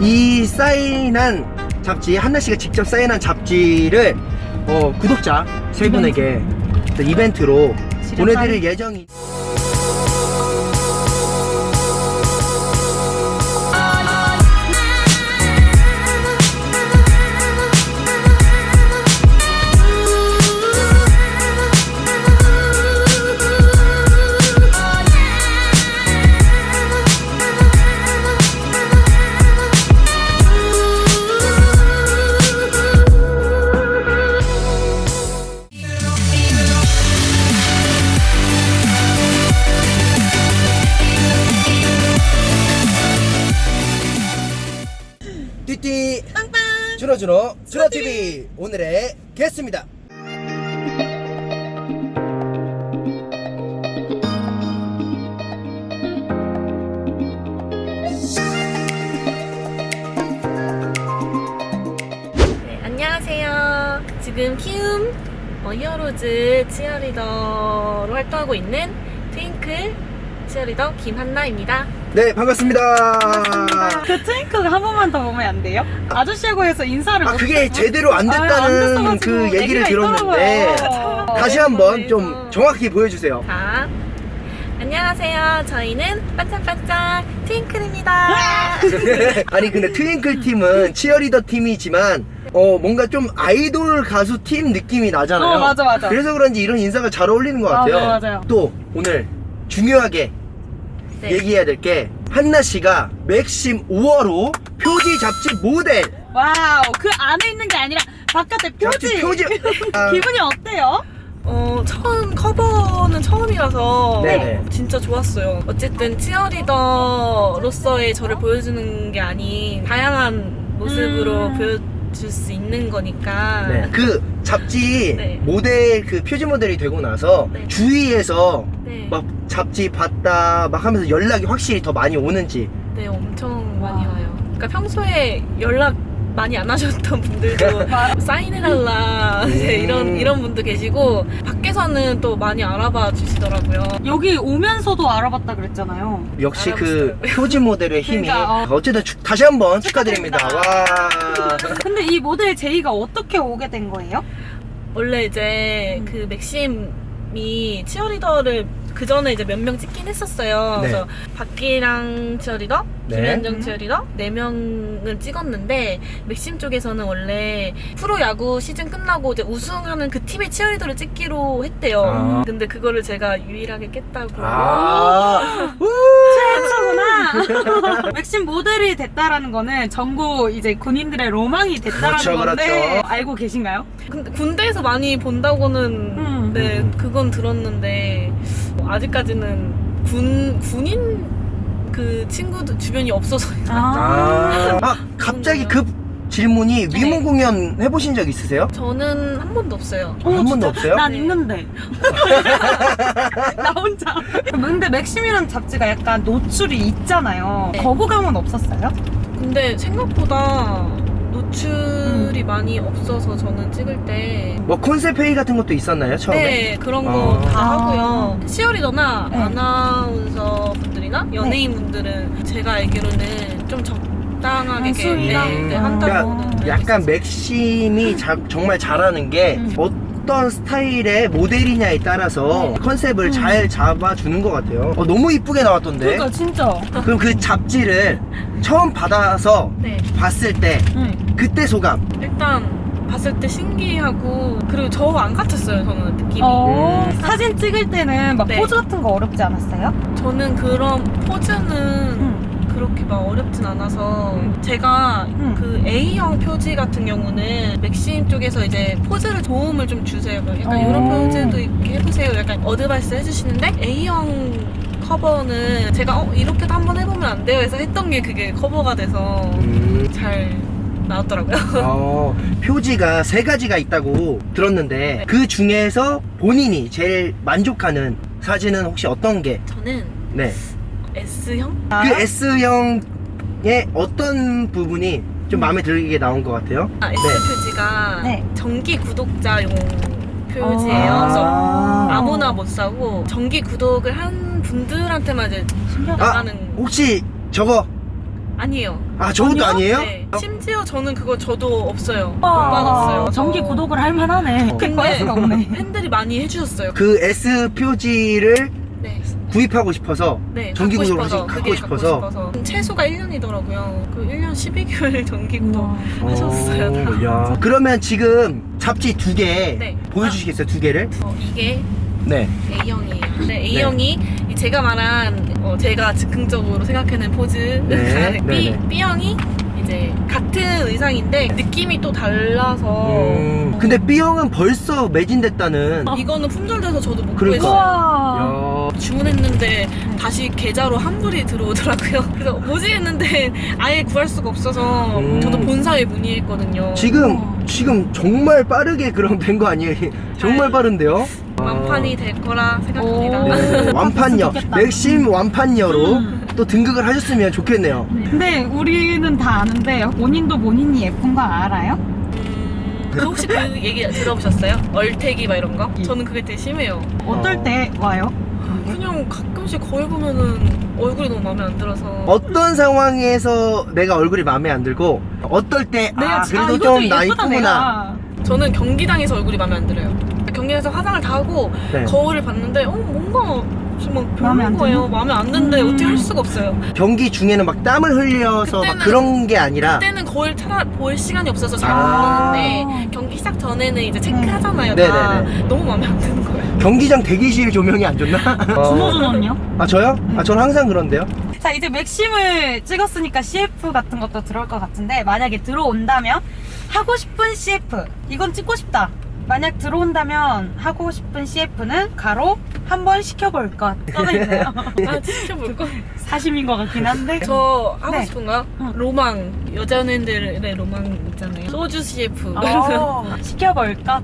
이 사인한 잡지 한나 씨가 직접 사인한 잡지를 어, 구독자 세 분에게 또 이벤트 로 보내드릴 예정이. 띠띠 빵빵 주로주로 주로TV 오늘의 게스트입니다 네, 안녕하세요. 지금 키움 어, 히어로즈 치어리더로 활동하고 있는 트윙클 치어리더 김한나입니다. 네 반갑습니다 그 트윙클 한 번만 더 보면 안 돼요? 아저씨하고 해서 인사를 아못 그게 했어. 제대로 안 아, 안 됐다는 됐어가지고 그 얘기를 들었는데 있더라고요. 다시 한번 좀 정확히 보여주세요 자, 안녕하세요. 저희는 반짝반짝 트윙클입니다. 아니 근데 트윙클 팀은 치어리더 팀이지만 어 뭔가 좀 아이돌 가수 팀 느낌이 나잖아요. 어, 맞아, 맞아. 그래서 그런지 이런 인사가 잘 어울리는 것 아, 같아요. 네, 맞아요. 또 오늘 중요하게 네. 얘기해야 될 게 한나 씨가 맥심 5월호 표지 잡지 모델 wow 그 안에 있는 게 아니라 바깥에 표지 잡지 표지 아, 기분이 어때요? 어, 처음 커버는 처음이라서 네네. 진짜 좋았어요. 어쨌든 치어리더로서의 저를 보여주는 게 아닌 다양한 모습으로 음. 보여 줄 수 있는 거니까. 네. 그 잡지 네. 모델 그 표지 모델이 되고 나서 네. 주위에서 네. 막 잡지 봤다 막 하면서 연락이 확실히 더 많이 오는지 네, 엄청 많이 와. 와요. 그러니까 평소에 연락 많이 안 하셨던 분들도 사인해달라 이제 음. 이런 이런 분도 계시고 밖에서는 또 많이 알아봐 주시더라고요. 여기 오면서도 알아봤다 그랬잖아요 역시 그 알아봤어요. 표지 모델의 힘이 그러니까, 어. 어쨌든 축- 다시 한번 축하드립니다. 와. 근데 이 모델 제이가 어떻게 오게 된 거예요? 원래 이제 음. 그 맥심이 치어리더를 그 전에 이제 몇 명 찍긴 했었어요. 네. 그래서 박기랑 치어리더, 네. 김현정 음. 치어리더 네 명을 찍었는데 맥심 쪽에서는 원래 프로 야구 시즌 끝나고 이제 우승하는 그 팀의 치어리더를 찍기로 했대요. 아. 근데 그거를 제가 유일하게 깼다고. 아. 최초구나 맥심 모델이 됐다라는 거는 전국 이제 군인들의 로망이 됐다라는 그렇죠, 건데 그렇죠. 알고 계신가요? 근데 군대에서 많이 본다고는 음. 네 음. 그건 들었는데 아직까지는 군 군인 그 친구들 주변이 없어서 아. 아, 갑자기 급 질문이 네. 위문 공연 해보신 적 있으세요? 저는 한 번도 없어요. 어, 한 번도 진짜? 없어요? 난 네. 있는데 나 혼자 근데 맥심이라는 잡지가 약간 노출이 있잖아요 네. 거부감은 없었어요? 근데 생각보다 노출이 음. 많이 없어서 저는 찍을 때 뭐 콘셉트 회의 같은 것도 있었나요 처음에? 네, 그런 거 아. 다 아. 하고요. 시어리더나 네. 아나운서 분들이나 연예인 분들은 제가 알기로는 좀 적당하게? 네, 네, 음. 한다고. 그러니까 약간 맥심이 자- 정말 잘하는 게 음. 어떤 스타일의 모델이냐에 따라서 네. 컨셉을 음. 잘 잡아주는 것 같아요. 어, 너무 이쁘게 나왔던데. 그러니까 진짜 그럼 그 잡지를 처음 받아서 네, 봤을 때 응. 그때 소감. 일단 봤을 때 신기하고 그리고 저 안 같았어요. 저는 느낌이. 어, 음. 사진 찍을 때는 막 네. 포즈 같은 거 어렵지 않았어요? 저는 그런 포즈는 응. 그렇게 막 어렵진 않아서 음. 제가 음. 그 A형 표지 같은 경우는 맥심 쪽에서 이제 포즈를 도움을 좀 주세요. 막 약간 어. 이런 포즈도 이렇게 해보세요. 약간 어드바이스 해주시는데 A형 커버는 제가 어, 이렇게도 한번 해보면 안 돼요 해서 했던 게 그게 커버가 돼서 음. 잘 나왔더라고요. 어, 표지가 세 가지가 있다고 들었는데 네. 그 중에서 본인이 제일 만족하는 사진은 혹시 어떤 게? 저는 네. S형? 아? 그 S형의 어떤 부분이 좀 마음에 들게 나온 것 같아요? 아, S 표지가 네. 정기 구독자용 표지예요. 아. 그래서 아. 아무나 못 사고 정기 구독을 한 분들한테만 이제 신기하다. 아, 나가는 혹시 저거 아니에요. 아 저것도 아니에요? 네. 심지어 저는 그거 저도 없어요. 못 와, 받았어요. 정기 저. 구독을 할 만하네. 어. 근데. 팬들이 많이 해주셨어요. 그 S 표지를 네. 구입하고 싶어서 네, 정기 갖고 구독을 싶어서, 갖고 싶어서. 갖고 싶어서. 최소가 1년이더라고요. 그 1년 12개월 정기 구독 우와. 하셨어요. 야. 그러면 지금 잡지 두 개 네. 보여주시겠어요? 두 개를? 어, 이게 네. A형이에요. 네, A형이 이 제가 말한 어, 제가 즉흥적으로 생각하는 포즈. 네, B, 네, 네. B형이 이제 같은 의상인데 느낌이 또 달라서 음, 근데 B형은 벌써 매진됐다는. 이거는 품절돼서 저도 못 그러니까. 구했어요. 주문했는데 다시 계좌로 환불이 들어오더라고요. 그래서 뭐지 했는데 아예 구할 수가 없어서 음. 저도 본사에 문의했거든요. 지금 지금 정말 빠르게 그럼 된 거 아니에요? 정말 빠른데요? 완판이 될 거라 생각합니다. 오. 네, 완판녀 좋겠다. 맥심 완판녀로 음. 또 등극을 하셨으면 좋겠네요. 근데 우리는 다 아는데 본인도 본인이 예쁜 거 알아요? 음, 그 혹시 그 얘기 들어보셨어요? 얼태기 막 이런 거? 예. 저는 그게 되게 심해요. 어떨 어. 때 와요? 그냥 가끔씩 거울 보면은 얼굴이 너무 마음에 안 들어서 어떤 상황에서 내가 얼굴이 마음에 안 들고 어떨 때아 지- 그래도 이거 좀나 예쁘다, 이쁘구나. 내가. 저는 경기장에서 얼굴이 마음에 안 들어요. 경기장에서 화장을 다 하고 네. 거울을 봤는데 어 뭔가 좀 막 별로인 거예요. 마음에 안 드는데 음. 어떻게 할 수가 없어요. 경기 중에는 막 땀을 흘려서 막 그때는- 그런 게 아니라 그때는 거울 찾아 볼 시간이 없어서 잘 아. 모르는데 경기 시작 전에는 이제 체크하잖아요. 네. 다. 네네네. 너무 마음에 안 드는 거예요. 경기장 대기실 조명이 안 좋나? 어. 준호준호는요? 아 저요? 아 저는 항상 그런데요. 자 이제 맥심을 찍었으니까 CF 같은 것도 들어올 것 같은데 만약에 들어온다면 하고 싶은 CF 이건 찍고 싶다 만약 들어온다면 하고 싶은 CF는 가로 한 번 시켜볼 것 써져있네요 아 진짜 볼 거. 사심인 것 같긴 한데 저 하고 네. 싶은가? 응. 로망 여자 연예인들의 로망 있잖아요. 소주 CF. 어, 시켜볼 것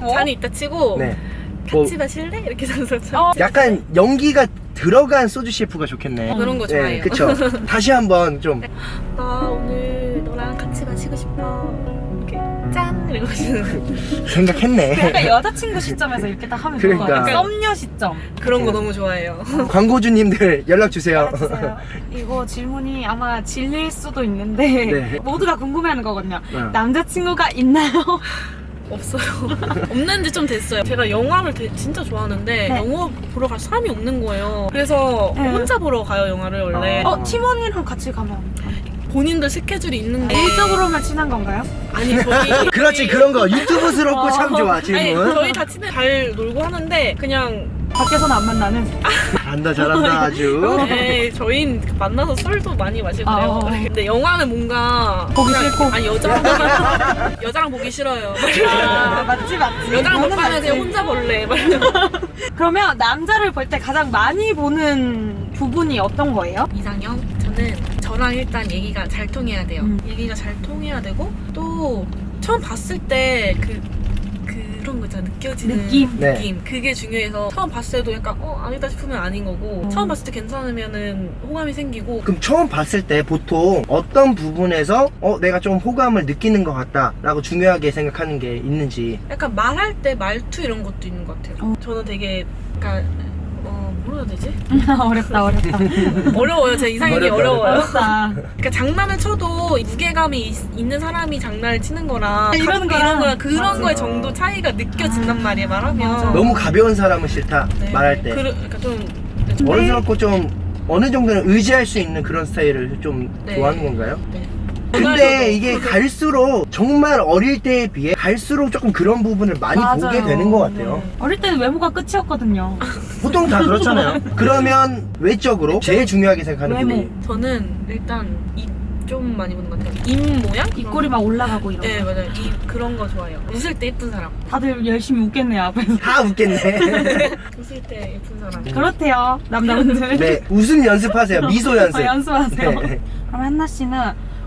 뭐? 잔이 있다 치고 네. 뭐 같이 마실래? 이렇게 참 어, 약간 연기가 들어간 소주 CF가 좋겠네. 그런 거 좋아해요. 그쵸. 다시 한번 좀나 오늘 너랑 같이 마시고 싶어. 마시는 생각했네. 약간 여자친구 시점에서 이렇게 딱 하면 좋을 것 그러니까. 같아요 썸녀 시점 그런 거 너무 좋아해요. 광고주님들 연락 주세요. 알려주세요. 이거 질문이 아마 질릴 수도 있는데 네. 모두가 궁금해하는 거거든요. 네. 남자친구가 있나요? 없어요. 없는지 좀 됐어요. 제가 영화를 되- 진짜 좋아하는데 네. 영화 보러 갈 사람이 없는 거예요. 그래서 네. 혼자 보러 가요 영화를 원래. 아. 어 팀원이랑 같이 가면 본인들 스케줄이 있는데 일적으로만 친한 건가요? 아니 저희 그렇지 그런 거 유튜브스럽고 참 좋아 아니 질문. 저희 다 친해 잘 놀고 하는데 그냥 밖에서는 안 만나는. 잘한다 잘한다 아주. 네, 저희는 만나서 술도 많이 마시고 아, 그래요. 어. 근데 영화는 뭔가 보기 그냥- 싫고. 아니 여자랑 보기, 여자랑 보기 싫어요. 아, 맞지 맞지. 여자랑 먹방은 맞지. 그냥 혼자 볼래. 막 그러면 남자를 볼 때 가장 많이 보는 부분이 어떤 거예요? 이상형 저는 저랑 일단 얘기가 잘 통해야 돼요. 음. 얘기가 잘 통해야 되고 또 처음 봤을 때그 그런 거 있잖아 느껴지는 느낌? 네. 느낌 그게 중요해서 처음 봤을 때도 약간 어 아니다 싶으면 아닌 거고 음. 처음 봤을 때 괜찮으면은 호감이 생기고 그럼 처음 봤을 때 보통 어떤 부분에서 어 내가 좀 호감을 느끼는 것 같다 라고 중요하게 생각하는 게 있는지. 약간 말할 때 말투 이런 것도 있는 것 같아요. 어. 저는 되게 약간 어 뭐라 되지? 어렵다 어렵다. 어려워요. 제 이상형이 어려워요. 어렵다. 그러니까 장난을 쳐도 무게감이 있, 는 사람이 장난을 치는 거랑 이런 거랑 이런 거랑 그런 맞아. 거의 정도 차이가 느껴진단 아, 말이에요. 말하면 맞아. 너무 가벼운 사람은 싫다 네. 말할 때. 그러, 그러니까 좀 어른스럽고 좀 어느 정도는 의지할 수 있는 그런 스타일을 좀 네. 좋아하는 건가요? 네. 근데 그날도 이게 갈수록 정말 어릴 때에 비해 갈수록 조금 그런 부분을 많이 보게 맞아요. 되는 것 같아요. 네. 어릴 때는 외모가 끝이었거든요. 보통 다 그렇잖아요. 그러면 외적으로 제일 중요하게 생각하는 외모. 부분이 저는 일단 입좀 많이 보는 것 같아요. 입 모양? 입꼬리 막 올라가고 이런 네 거. 맞아요. 입 그런 거 좋아해요. 웃을 때 예쁜 사람. 다들 열심히 웃겠네요 앞에서. 다 웃겠네. 웃을 때 예쁜 사람. 그렇대요 남자분들. 네, 웃음 연습하세요. 미소 연습. 어, 연습하세요. 네. 그럼 한나 씨는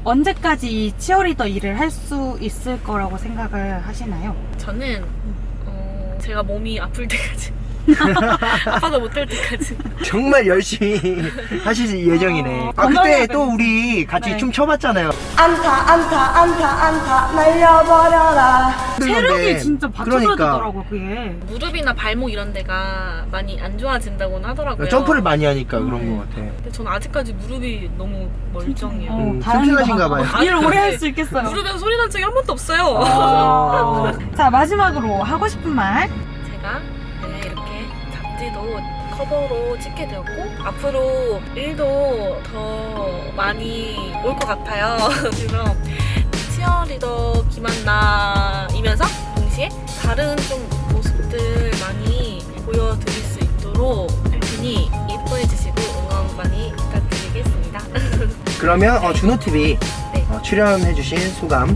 언제까지 이 치어리더 일을 할 수 있을 거라고 생각을 하시나요? 저는 어, 제가 몸이 아플 때까지 아빠가 못될 때까지. 정말 열심히 하실 예정이네. 아 건강해야 그때 또 우리 같이 네. 춤 춰봤잖아요. 안타 안타 안타 안타 날려버려라 체력이 진짜 그러니까 받쳐줘야되더라고 그게. 무릎이나 발목 이런 데가 많이 안 좋아진다고는 하더라고요. 점프를 많이 하니까 그런 네. 것 같아. 근데 저는 아직까지 무릎이 너무 멀쩡해요. 어, 음, 다행이다. 튼튼하신가 봐요. 일을 오래 할 수 있겠어요. 무릎에서 소리 난 적이 한 번도 없어요. 아, 자 마지막으로 하고 싶은 말. 제가 네, 잡지도 커버로 찍게 되었고 앞으로 일도 더 많이 올 것 같아요. 그래서 치어리더 김한나이면서 동시에 다른 좀 모습들 많이 보여드릴 수 있도록 할 테니 예뻐해 주시고 응원 많이 부탁드리겠습니다. 그러면 어, 준호 TV 네. 어, 출연해주신 소감.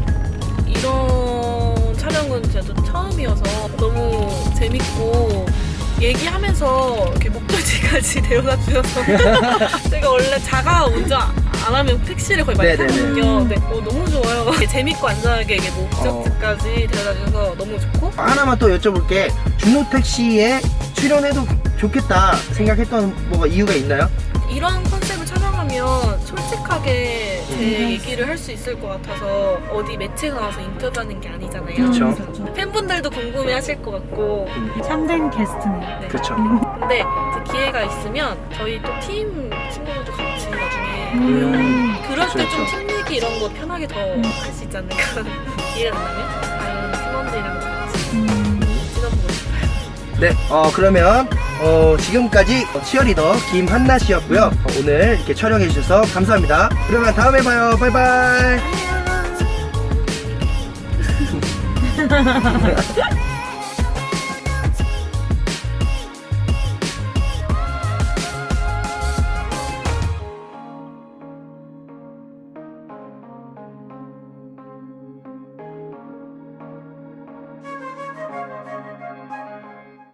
이런 촬영은 저도 처음이어서 너무 재밌고 얘기하면서 이렇게 목적지까지 데려다 주셔서 제가 원래 자가 운전 안 하면 택시를 거의 많이 네네네. 타거든요. 네, 어, 너무 좋아요. 재밌고 안전하게 이게 목적지까지 데려다 주셔서 너무 좋고 하나만 또 여쭤볼게. 준호 택시에 출연해도 좋겠다 생각했던 뭐가 이유가 있나요? 이런 촬영 하면 솔직하게 제 음. 얘기를 할 수 있을 것 같아서 어디 매체에 나와서 인터뷰하는 게 아니잖아요. 그렇죠. 팬분들도 궁금해하실 것 같고 참된 게스트네. 네. 그렇죠. 근데 이제 기회가 있으면 저희 또 팀 친구들도 같이 나중에 음. 그럴 때좀 그렇죠. 팀 얘기 이런 거 편하게 더 할 수 있지 않을까 기회가 된다면 다른 팀원들이랑 같이 음. 찍어보고 싶어요 네, 어, 그러면, 어, 지금까지 치어리더 김한나 씨였고요. 어, 오늘 이렇게 촬영해 주셔서 감사합니다. 그러면 다음에 봐요. 바이바이.